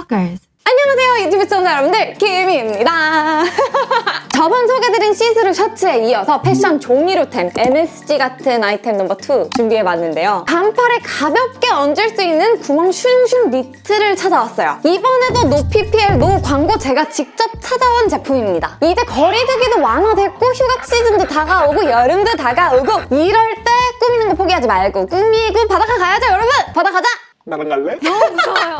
Stalkers. 안녕하세요 유튜브 시청자 여러분들. 김희입니다. 저번 소개드린 시스루 셔츠에 이어서 패션 조미료템 MSG 같은 아이템 넘버 2 준비해봤는데요. 반팔에 가볍게 얹을 수 있는 구멍 슝슝 니트를 찾아왔어요. 이번에도 no PPL no 광고 제가 직접 찾아온 제품입니다. 이제 거리두기도 완화됐고 휴가 시즌도 다가오고 여름도 다가오고 이럴 때 꾸미는 거 포기하지 말고 꾸미고 바닷가 가야죠 여러분! 바다 가자 나랑 갈래?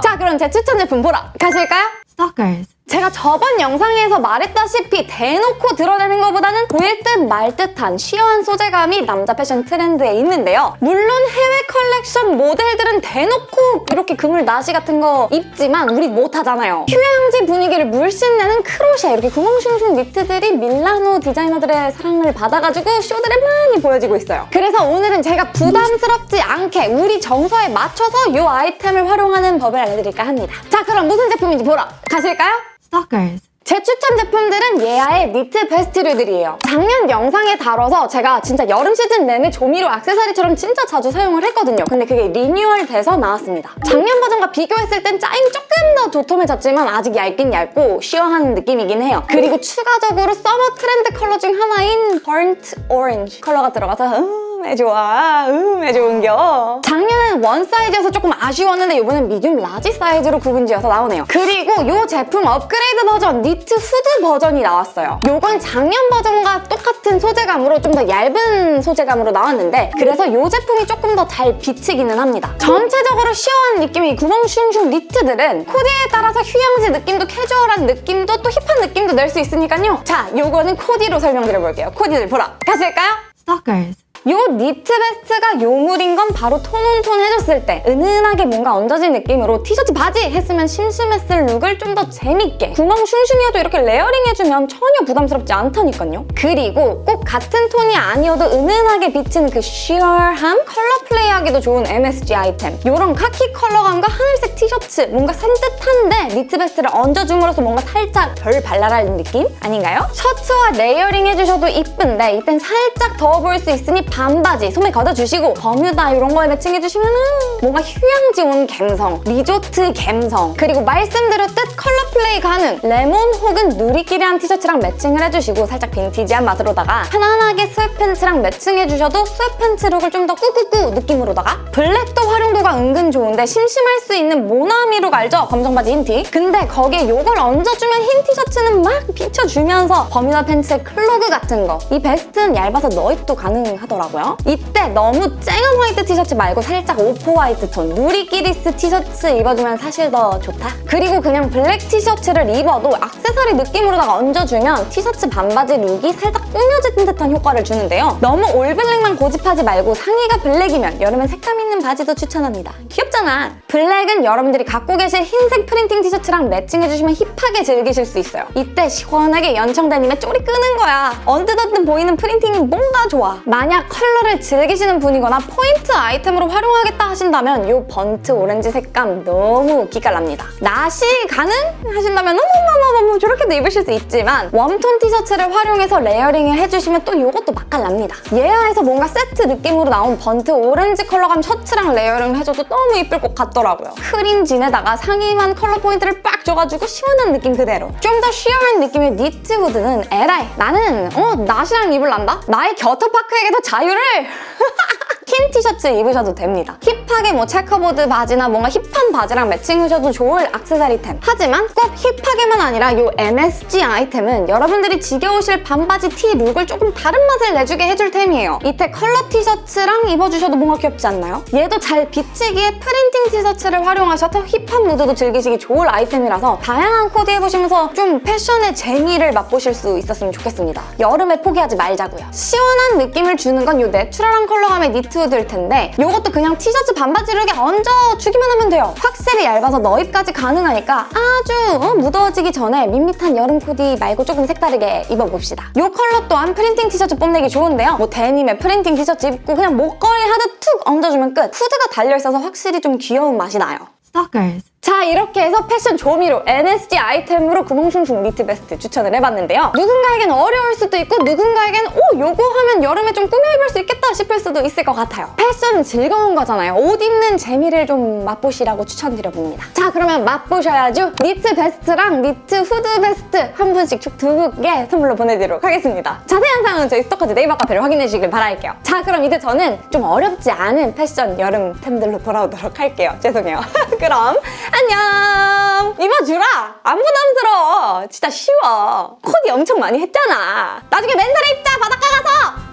자 그럼 제 추천 제품 보러 가실까요? Stalkers. 제가 저번 영상에서 말했다시피 대놓고 드러내는 것보다는 보일 듯 말 듯한 sheer한 소재감이 남자 패션 트렌드에 있는데요. 물론 해외 컬렉션 모델들은 대놓고 이렇게 그물 나시 같은 거 입지만 우리 못하잖아요. 휴양지 분위기를 물씬 내는 크로셰 이렇게 구멍슝슝 니트들이 밀라노 디자이너들의 사랑을 받아가지고 쇼들에 많이 보여지고 있어요. 그래서 오늘은 제가 부담스럽지 않게 우리 정서에 맞춰서 이 아이템을 활용하는 법을 알려드릴까 합니다. 자 그럼 무슨 제품인지 보러 가실까요? Stalkers. 제 추천 제품들은 예아의 니트 베스트류들이에요. 작년 영상에 다뤄서 제가 진짜 여름 시즌 내내 조미료 액세서리처럼 진짜 자주 사용을 했거든요. 근데 그게 리뉴얼 돼서 나왔습니다. 작년 버전과 비교했을 땐 짜임이 조금 더 도톰해졌지만 아직 얇긴 얇고 sheer하는 느낌이긴 해요. 그리고 추가적으로 서머 트렌드 컬러 중 하나인 burnt orange 컬러가 들어가서 음에 좋아, 음에 좋은겨. 작년엔 one 사이즈여서 조금 아쉬웠는데 이번엔 medium large 사이즈로 구분지어서 나오네요. 그리고 이 제품 업그레이드 버전 니트 후드 버전이 나왔어요. 요건 작년 버전과 똑같은 소재감으로 좀 더 얇은 소재감으로 나왔는데 그래서 이 제품이 조금 더 잘 비치기는 합니다. 전체적으로 시원한 느낌의 구멍 슝슝 니트들은 코디에 따라서 휴양지 느낌도 캐주얼한 느낌도 또 힙한 느낌도 낼 수 있으니까요. 자, 요거는 코디로 설명드려볼게요. 코디를 보러 가실까요? Stalkers. 요 니트 베스트가 요물인 건 바로 tone on tone 해줬을 때 은은하게 뭔가 얹어진 느낌으로 티셔츠 바지 했으면 심심했을 룩을 좀 더 재밌게 구멍 슝슝이어도 이렇게 layering 해주면 전혀 부담스럽지 않다니까요. 그리고 꼭 같은 톤이 아니어도 은은하게 비치는 그 sheer함, 컬러 플레이하기도 좋은 MSG 아이템 요런 카키 컬러감과 하늘색 티셔츠 뭔가 산뜻한데 니트 베스트를 얹어줌으로써 뭔가 살짝 덜 발랄한 느낌? 아닌가요? 셔츠와 layering 해주셔도 이쁜데 이땐 살짝 더워 보일 수 있으니 반바지 소매 걷어주시고 버뮤다 이런 거에 매칭해주시면 은 뭔가 휴양지 온 감성, 리조트 감성 그리고 말씀드렸듯 컬러 플레이 가능 레몬 혹은 누리끼리한 티셔츠랑 매칭을 해주시고 살짝 빈티지한 맛으로다가 편안하게 sweatpants랑 매칭해주셔도 sweatpants 룩을 좀 더 꾸꾸꾸 느낌으로다가 블랙도 활용도가 은근 좋은데 심심할 수 있는 모나미 룩 알죠? 검정 바지 흰 티. 근데 거기에 이걸 얹어주면 흰 티셔츠는 막 비춰주면서 버뮤다 팬츠의 clog 같은 거. 이 베스트는 얇아서 넣입도 가능하더라고요. 이때 너무 쨍한 화이트 티셔츠 말고 살짝 off white 톤 누리끼리스 티셔츠 입어주면 사실 더 좋다. 그리고 그냥 블랙 티셔츠를 입어도 액세서리 느낌으로다가 얹어주면 티셔츠 반바지 룩이 살짝 꾸며진 듯한 효과를 주는데요. 너무 all black만 고집하지 말고 상의가 블랙이면 여름엔 색감 있는 바지도 추천합니다. 귀엽잖아. 블랙은 여러분들이 갖고 계실 흰색 프린팅 티셔츠랑 매칭해주시면 힙하게 즐기실 수 있어요. 이때 시원하게 연청 데님에 쪼리 끄는 거야. 언뜻언뜻 보이는 프린팅이 뭔가 좋아. 만약 컬러를 즐기시는 분이거나 포인트 아이템으로 활용하겠다 하신다면 이 burnt orange 색감 너무 기깔납니다. 나시 가능? 하신다면 어머머머머 저렇게도 입으실 수 있지만 warm tone 티셔츠를 활용해서 layering을 해주시면 또 이것도 맛깔납니다. 예아에서 뭔가 세트 느낌으로 나온 burnt orange 컬러감 셔츠랑 layering을 해줘도 너무 이쁠 것 같더라고요. 크림 진에다가 상의만 컬러 포인트를 빡 줘가지고 시원한 느낌 그대로. 좀 더 sheer한 느낌의 니트 후드는 에라이 나는 어 나시랑 입을란다? 나의 겨터파크에게도 자유를! 흰 티셔츠 입으셔도 됩니다. 힙하게 뭐 checkerboard 바지나 뭔가 힙한 바지랑 매칭하셔도 좋을 액세서리템. 하지만 꼭 힙하게만 아니라 이 MSG 아이템은 여러분들이 지겨우실 반바지 티 룩을 조금 다른 맛을 내주게 해줄 템이에요. 이때 컬러 티셔츠랑 입어주셔도 뭔가 귀엽지 않나요? 얘도 잘 비치기에 프린팅 티셔츠를 활용하셔서 힙한 무드도 즐기시기 좋을 아이템이라서 다양한 코디 해보시면서 좀 패션의 재미를 맛보실 수 있었으면 좋겠습니다. 여름에 포기하지 말자고요. 시원한 느낌을 주는 건 이 내추럴한 컬러감의 니트 후드일 텐데 이것도 그냥 티셔츠 반바지 룩에 얹어주기만 하면 돼요. 확실히 얇아서 넣입까지 가능하니까 아주 어, 무더워지기 전에 밋밋한 여름 코디 말고 조금 색다르게 입어봅시다. 이 컬러 또한 프린팅 티셔츠 뽐내기 좋은데요. 뭐 데님에 프린팅 티셔츠 입고 그냥 목걸이 하듯 툭 얹어주면 끝. 후드가 달려있어서 확실히 좀 귀여운 맛이 나요. Stalkers. 자 이렇게 해서 패션 조미료 MSG 아이템으로 구멍숭숭 니트 베스트 추천을 해봤는데요. 누군가에겐 어려울 수도 있고 누군가에겐 오 요거 하면 여름에 좀 꾸며 입을 수 있겠다 싶을 수도 있을 것 같아요. 패션은 즐거운 거잖아요. 옷 입는 재미를 좀 맛보시라고 추천드려봅니다. 자 그러면 맛보셔야죠. 니트 베스트랑 니트 후드 베스트 한 분씩 쭉 두 분께 선물로 보내드리도록 하겠습니다. 자세한 사항은 저희 스토커즈 네이버 카페를 확인해 주시길 바랄게요. 자 그럼 이제 저는 좀 어렵지 않은 패션 여름템들로 돌아오도록 할게요. 죄송해요. 그럼 안녕! 입어주라! 안 부담스러워! 진짜 쉬워. 코디 엄청 많이 했잖아. 나중에 맨살에 입자! 바닷가 가서!